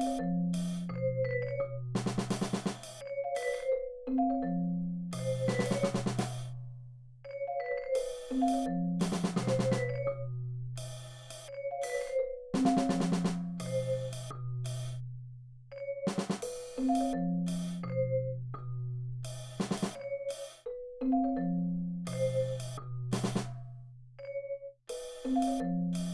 うん。